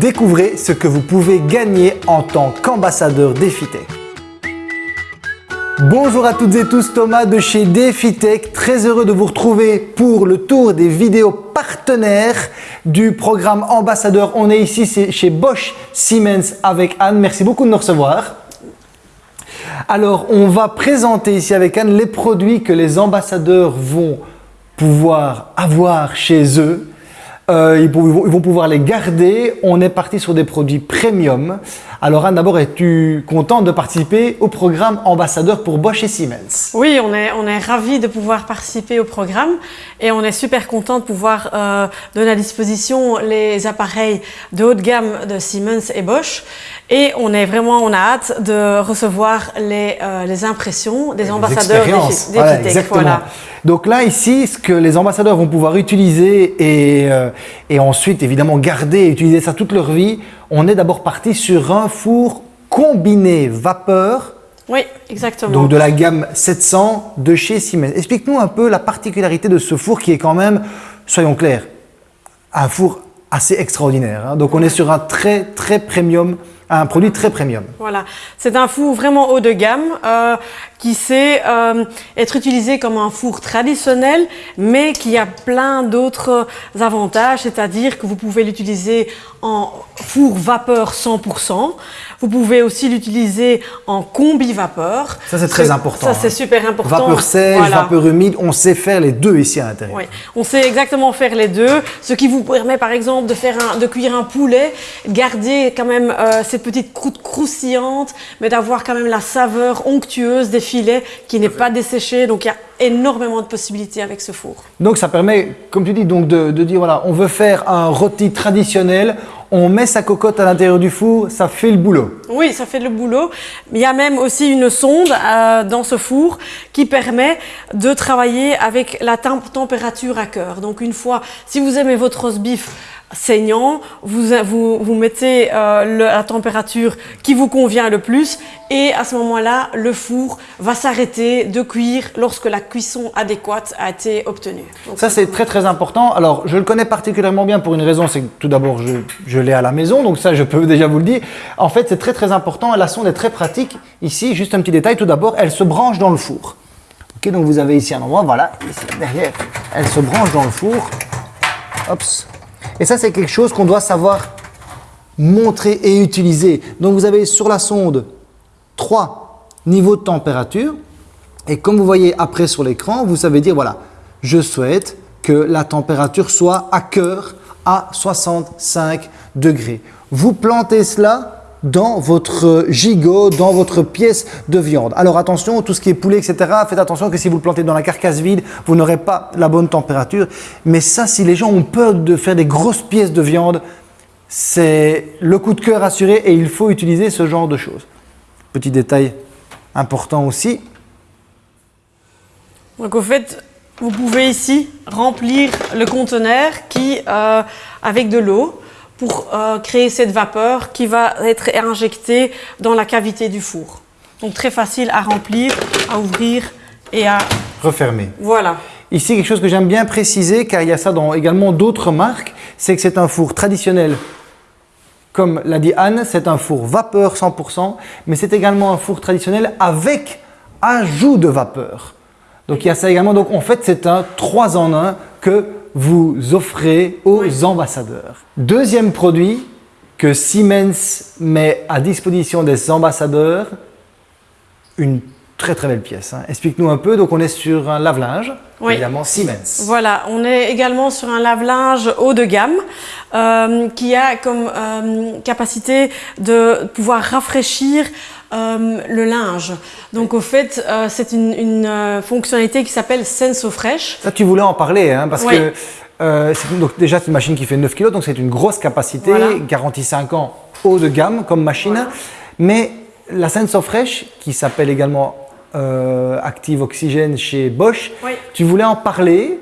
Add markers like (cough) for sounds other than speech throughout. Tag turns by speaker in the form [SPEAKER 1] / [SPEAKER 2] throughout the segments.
[SPEAKER 1] Découvrez ce que vous pouvez gagner en tant qu'ambassadeur DefiTech. Bonjour à toutes et tous, Thomas de chez DefiTech. Très heureux de vous retrouver pour le tour des vidéos partenaires du programme ambassadeur. On est ici chez Bosch Siemens avec Anne. Merci beaucoup de nous recevoir. Alors, on va présenter ici avec Anne les produits que les ambassadeurs vont pouvoir avoir chez eux. Euh, ils, vont, pouvoir les garder. On est parti sur des produits premium. Alors Anne, d'abord, es-tu contente de participer au programme ambassadeur pour Bosch et Siemens?
[SPEAKER 2] Oui, on est, on est ravis de pouvoir participer au programme et on est super content de pouvoir euh, donner à disposition les appareils de haute gamme de Siemens et Bosch. Et on est vraiment, on a hâte de recevoir les, euh, les impressions des ambassadeurs des,
[SPEAKER 1] des voilà, Donc là, ici, ce que les ambassadeurs vont pouvoir utiliser et, euh, et ensuite, évidemment, garder et utiliser ça toute leur vie, on est d'abord parti sur un four combiné vapeur.
[SPEAKER 2] Oui, exactement.
[SPEAKER 1] Donc de la gamme 700 de chez Siemens. Explique-nous un peu la particularité de ce four qui est quand même, soyons clairs, un four assez extraordinaire. Hein. Donc on est sur un très très premium un produit très premium.
[SPEAKER 2] Voilà, c'est un four vraiment haut de gamme euh, qui sait euh, être utilisé comme un four traditionnel, mais qui a plein d'autres avantages, c'est-à-dire que vous pouvez l'utiliser en four vapeur 100%. Vous pouvez aussi l'utiliser en combi vapeur.
[SPEAKER 1] Ça, c'est très important.
[SPEAKER 2] Ça, c'est hein. super important.
[SPEAKER 1] Vapeur sèche, vapeur humide, on sait faire les deux ici à l'intérieur.
[SPEAKER 2] Oui, on sait exactement faire les deux, ce qui vous permet par exemple de, faire un, de cuire un poulet, garder quand même euh, cette petite croûte croustillante, mais d'avoir quand même la saveur onctueuse des filets qui n'est pas desséchée. Donc, il y a énormément de possibilités avec ce four.
[SPEAKER 1] Donc, ça permet, comme tu dis, donc de, de dire, voilà, on veut faire un rôti traditionnel, on met sa cocotte à l'intérieur du four, ça fait le boulot.
[SPEAKER 2] Oui, ça fait le boulot. Il y a même aussi une sonde euh, dans ce four qui permet de travailler avec la température à cœur. Donc une fois, si vous aimez votre roast beef saignant, vous, vous, vous mettez euh, la température qui vous convient le plus et à ce moment-là, le four va s'arrêter de cuire lorsque la cuisson adéquate a été obtenue.
[SPEAKER 1] ça, c'est très très important. Alors, je le connais particulièrement bien pour une raison, c'est que tout d'abord, je, je l'ai à la maison, donc ça, je peux (laughs) déjà vous le dire. En fait, c'est très très important. La sonde est très pratique. Ici, juste un petit détail, tout d'abord, elle se branche dans le four. Ok, donc vous avez ici un endroit, voilà, ici, derrière, elle se branche dans le four. Hop, et ça, c'est quelque chose qu'on doit savoir montrer et utiliser. Donc, vous avez sur la sonde trois niveaux de température. Et comme vous voyez après sur l'écran, vous savez dire, voilà, je souhaite que la température soit à cœur à 65 degrés. Vous plantez cela dans votre gigot, dans votre pièce de viande. Alors attention, tout ce qui est poulet, etc., faites attention que si vous le plantez dans la carcasse vide, vous n'aurez pas la bonne température. Mais ça, si les gens ont peur de faire des grosses pièces de viande, c'est le coup de cœur assuré et il faut utiliser ce genre de choses. Petit détail important aussi.
[SPEAKER 2] Donc au fait, vous pouvez ici remplir le conteneur qui, euh, avec de l'eau pour euh, créer cette vapeur qui va être injectée dans la cavité du four. Donc très facile à remplir, à ouvrir et à
[SPEAKER 1] refermer.
[SPEAKER 2] Voilà.
[SPEAKER 1] Ici, quelque chose que j'aime bien préciser, car il y a ça dans également d'autres marques, c'est que c'est un four traditionnel. Comme l'a dit Anne, c'est un four vapeur 100%, mais c'est également un four traditionnel avec ajout de vapeur. Donc il y a ça également. Donc en fait, c'est un 3 en 1 que vous offrez aux ambassadeurs. Deuxième produit que Siemens met à disposition des ambassadeurs, une très très belle pièce. Hein. Explique-nous un peu, donc on est sur un lave-linge, évidemment Siemens.
[SPEAKER 2] Voilà, on est également sur un lave-linge haut de gamme euh, qui a comme euh, capacité de pouvoir rafraîchir euh, le linge. Donc au fait, euh, c'est une, une euh, fonctionnalité qui s'appelle Senso Fresh.
[SPEAKER 1] Ça, tu voulais en parler, hein, parce que euh, donc déjà c'est une machine qui fait 9 kg, donc c'est une grosse capacité, garantie 5 ans, haut de gamme comme machine. Mais la Senso Fresh, qui s'appelle également Active Oxygène chez Bosch, tu voulais en parler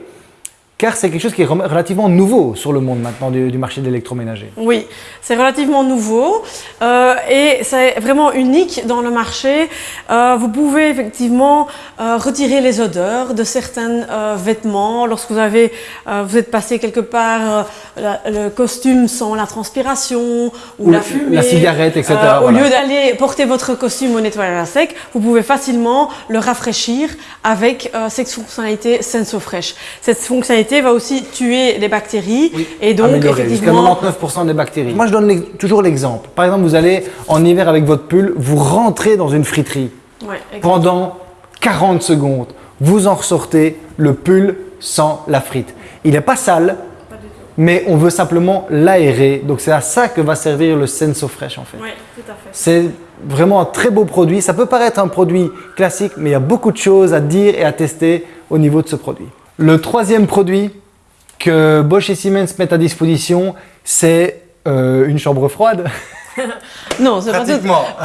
[SPEAKER 1] car c'est quelque chose qui est relativement nouveau sur le monde maintenant du, du marché de l'électroménager.
[SPEAKER 2] Oui, c'est relativement nouveau euh, et c'est vraiment unique dans le marché. Euh, vous pouvez effectivement euh, retirer les odeurs de certains vêtements lorsque vous avez, vous êtes passé quelque part, la- le costume sans la transpiration ou,
[SPEAKER 1] Ou
[SPEAKER 2] la
[SPEAKER 1] la-
[SPEAKER 2] fumée,
[SPEAKER 1] la cigarette, etc.,
[SPEAKER 2] Au lieu d'aller porter votre costume au nettoyage à sec, vous pouvez facilement le rafraîchir avec cette fonctionnalité SensoFresh. Cette fonctionnalité va aussi tuer les bactéries et donc
[SPEAKER 1] Améliorer, jusqu'à
[SPEAKER 2] effectivement
[SPEAKER 1] 99% des bactéries. Moi, je donne toujours l'exemple. Par exemple, vous allez en hiver avec votre pull, vous rentrez dans une friterie
[SPEAKER 2] Ouais,
[SPEAKER 1] pendant 40 secondes. Vous en ressortez le pull sans la frite. Il n'est pas sale, mais on veut simplement l'aérer. Donc, c'est à ça que va servir le SensoFresh en fait.
[SPEAKER 2] Oui, tout à fait.
[SPEAKER 1] C'est vraiment un très beau produit. Ça peut paraître un produit classique, mais il y a beaucoup de choses à dire et à tester au niveau de ce produit. Le troisième produit que Bosch et Siemens mettent à disposition, c'est euh, une chambre froide. (laughs)
[SPEAKER 2] Non, c'est pas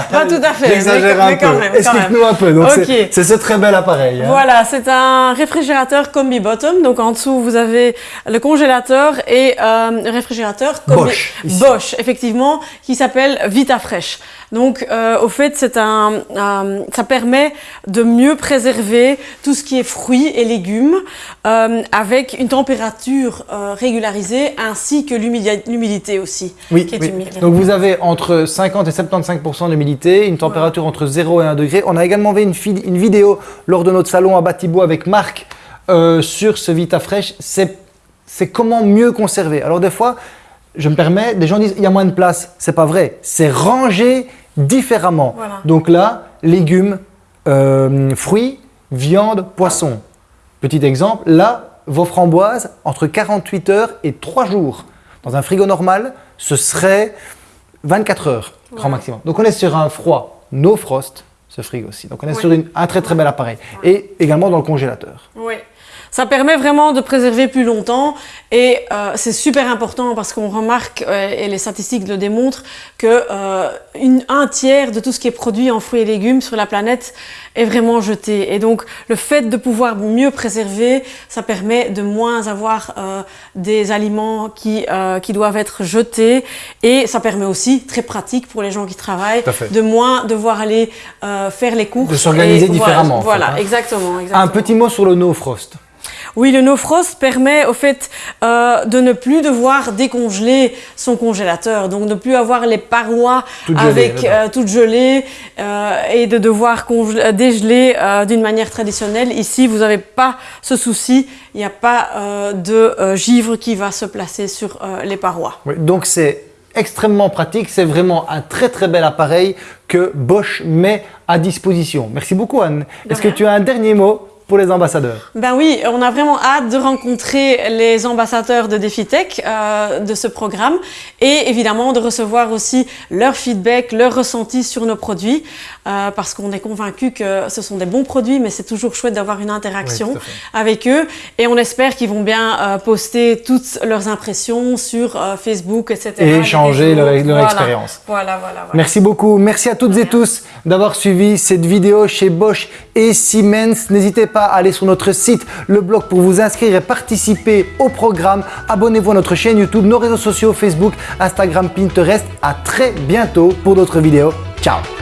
[SPEAKER 2] pas tout à fait.
[SPEAKER 1] J'exagère un peu. Explique-nous un peu. C'est- ce très bel appareil. hein.
[SPEAKER 2] Voilà, c'est un réfrigérateur combi bottom. Donc en dessous, vous avez le congélateur et euh, le réfrigérateur combi
[SPEAKER 1] Bosch.
[SPEAKER 2] Bosch, effectivement, qui s'appelle VitaFresh. Donc euh, au fait, c'est un, un- ça permet de mieux préserver tout ce qui est fruits et légumes euh, avec une température euh, régularisée ainsi que l'humidi- l'humidité aussi.
[SPEAKER 1] Oui,
[SPEAKER 2] qui est
[SPEAKER 1] oui.
[SPEAKER 2] humide.
[SPEAKER 1] donc vous avez entre 50 et 75% d'humidité, une température entre 0 et 1 degré. On a également fait une, vidéo lors de notre salon à Batibo avec Marc sur ce VitaFresh. C'est c'est comment mieux conserver. Alors des fois, je me permets, des gens disent il y a moins de place. C'est pas vrai. C'est rangé différemment.
[SPEAKER 2] Voilà.
[SPEAKER 1] Donc là, légumes, euh, fruits, viande, poisson. Petit exemple, là, vos framboises, entre 48 heures et 3 jours. Dans un frigo normal, ce serait 24 heures, grand maximum. Donc on est sur un froid no frost, ce frigo-ci. Donc on est
[SPEAKER 2] Oui.
[SPEAKER 1] sur une- un très très bel appareil. Et également dans le congélateur.
[SPEAKER 2] Oui. Ça permet vraiment de préserver plus longtemps et euh, c'est super important parce qu'on remarque, euh, et les statistiques le démontrent, que euh, une- un tiers de tout ce qui est produit en fruits et légumes sur la planète est vraiment jeté. Et donc le fait de pouvoir mieux préserver, ça permet de moins avoir des aliments qui, qui doivent être jetés et ça permet aussi, très pratique pour les gens qui travaillent, de moins devoir aller faire les courses.
[SPEAKER 1] De s'organiser
[SPEAKER 2] voilà,
[SPEAKER 1] différemment, fait,
[SPEAKER 2] Voilà,
[SPEAKER 1] hein.
[SPEAKER 2] exactement, exactement.
[SPEAKER 1] Un petit mot sur le no frost.
[SPEAKER 2] Oui, le no frost permet au fait euh, de ne plus devoir décongeler son congélateur, donc ne plus avoir les parois
[SPEAKER 1] Toutes gelées,
[SPEAKER 2] avec
[SPEAKER 1] dedans.
[SPEAKER 2] euh, toutes gelées euh, et de devoir euh, dégeler euh, d'une manière traditionnelle. Ici, vous n'avez pas ce souci, il n'y a pas euh, de euh, givre qui va se placer sur euh, les parois.
[SPEAKER 1] Oui, donc c'est extrêmement pratique, c'est vraiment un très très bel appareil que Bosch met à disposition. Merci beaucoup Anne. Est-ce que tu as un dernier mot? Pour les ambassadeurs
[SPEAKER 2] Ben oui, on a vraiment hâte de rencontrer les ambassadeurs de DefiTech euh, de ce programme et évidemment de recevoir aussi leur feedback, leur ressenti sur nos produits euh, parce qu'on est convaincu que ce sont des bons produits mais c'est toujours chouette d'avoir une interaction
[SPEAKER 1] Oui,
[SPEAKER 2] avec eux et on espère qu'ils vont bien euh, poster toutes leurs impressions sur Facebook, etc.
[SPEAKER 1] Et échanger leur- leur
[SPEAKER 2] Voilà.
[SPEAKER 1] expérience.
[SPEAKER 2] Voilà, voilà, voilà.
[SPEAKER 1] Merci beaucoup. Merci à toutes et tous d'avoir suivi cette vidéo chez Bosch et Siemens. N'hésitez aller sur notre site, le blog, pour vous inscrire et participer au programme. Abonnez-vous à notre chaîne YouTube, nos réseaux sociaux, Facebook, Instagram, Pinterest. À très bientôt pour d'autres vidéos. Ciao